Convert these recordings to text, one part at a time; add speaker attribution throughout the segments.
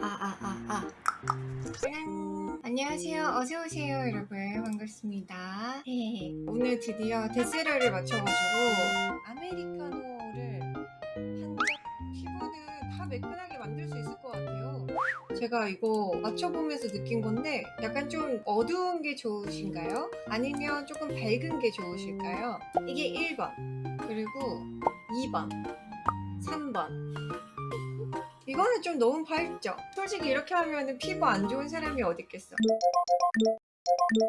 Speaker 1: 아, 아, 아, 아. 짜란. 안녕하세요. 어서오세요, 여러분. 반갑습니다. 헤헤헤. 오늘 드디어 데스러를 맞춰가지고 아메리카노를 한잔 피부는 다 매끈하게 만들 수 있을 것 같아요. 제가 이거 맞춰보면서 느낀 건데 약간 좀 어두운 게 좋으신가요? 아니면 조금 밝은 게 좋으실까요? 이게 1번 그리고 2번 3번 이거는 좀 너무 밝죠? 솔직히 이렇게 하면 피부 안 좋은 사람이 어디 있겠어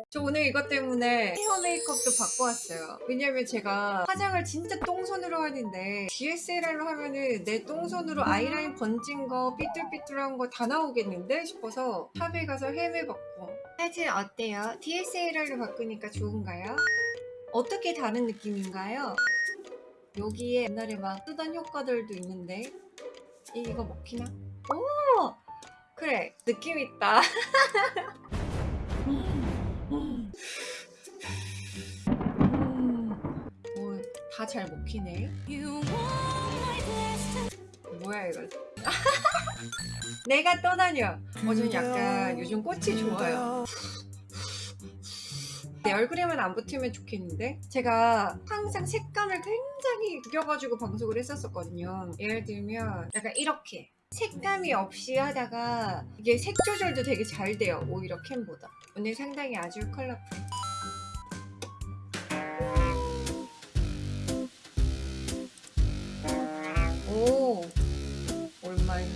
Speaker 1: 저 오늘 이것 때문에 헤어 메이크업도 바꿔 왔어요 왜냐면 제가 화장을 진짜 똥손으로 하는데 DSLR로 하면은 내 똥손으로 아이라인 번진 거 삐뚤삐뚤한 거 다 나오겠는데 싶어서 샵에 가서 헤매봤고 하여튼 어때요? DSLR로 바꾸니까 좋은가요? 어떻게 다른 느낌인가요? 여기에 옛날에 막 쓰던 효과들도 있는데 이- 이거 먹히나? 오! 그래 느낌 있다. 다 잘 먹히네. 뭐야 이거 내가 떠다녀. 어전 약간 요즘 꽃이 좋아요 내 얼굴에만 안 붙으면 좋겠는데? 제가 항상 색감을 굉장히 구겨가지고 방송을 했었거든요. 예를 들면 약간 이렇게 색감이 없이 하다가 이게 색 조절도 되게 잘 돼요 오히려 캠보다. 오늘 상당히 아주 컬러풀. 오 얼마인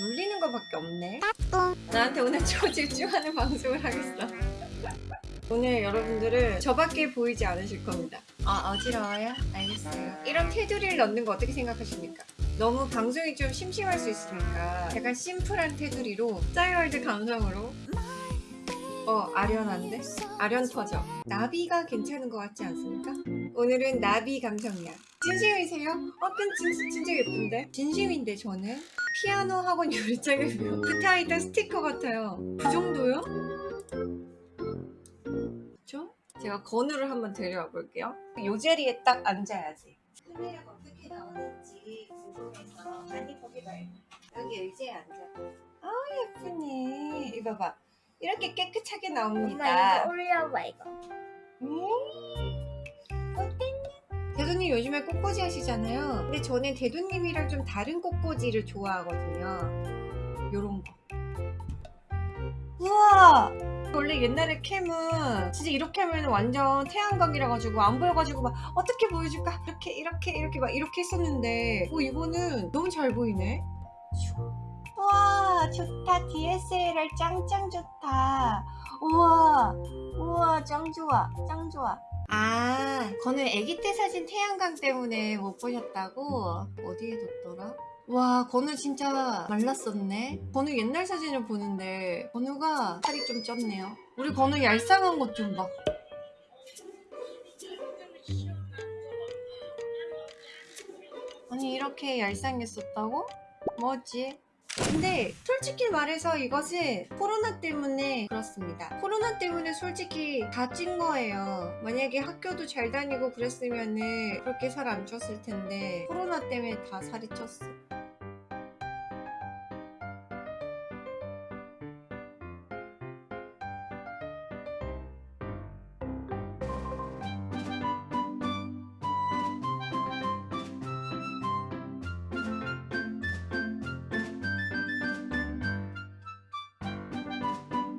Speaker 1: 눌리는 거밖에 없네. 나한테 오늘 초집중하는 방송을 하겠어. 오늘 여러분들은 저밖에 보이지 않으실 겁니다. 아 어지러워요? 알겠어요. 이런 테두리를 넣는 거 어떻게 생각하십니까? 너무 방송이 좀 심심할 수 있으니까 약간 심플한 테두리로 싸이월드 감성으로 어 아련한데? 아련 터져 나비가 괜찮은 것 같지 않습니까? 오늘은 나비 감성이야 진심이세요? 어, 근 진, 진짜 예쁜데? 진심인데 저는 피아노 학원 요리장에 붙어있던 스티커 같아요 그 정도요? 그쵸? 제가 건우를 한번 데려와 볼게요 요 자리에 딱 앉아야지 카메라가 어떻게 나오는지 궁금해서 많이 보기 봐요 여기 의자에 앉아 아 예쁘네 이거 봐 이렇게 깨끗하게
Speaker 2: 엄마
Speaker 1: 나옵니다
Speaker 2: 이거 올려봐 이거
Speaker 1: 음? 대도님 요즘에 꽃꽂이 하시잖아요. 근데 저는 대도님이랑 좀 다른 꽃꽂이를 좋아하거든요. 요런 거. 우와! 원래 옛날에 캠은 진짜 이렇게 하면 완전 태양광이라 가지고 안 보여가지고 막 어떻게 보여줄까? 이렇게 이렇게 이렇게 막 이렇게 했었는데 어 이거는 너무 잘 보이네. 와 좋다 DSLR 짱짱 좋다. 우와 우와 짱 좋아 짱 좋아 아 건우 애기 때 사진 태양광 때문에 못 보셨다고? 어디에 뒀더라? 와 건우 진짜 말랐었네 건우 옛날 사진을 보는데 건우가 살이 좀 쪘네요 우리 건우 얄쌍한 것 좀봐 아니 이렇게 얄쌍했었다고? 뭐지? 근데 솔직히 말해서 이것은 코로나 때문에 그렇습니다. 코로나 때문에 솔직히 다 찐 거예요. 만약에 학교도 잘 다니고 그랬으면은 그렇게 살 안 쪘을 텐데 코로나 때문에 다 살이 쪘어.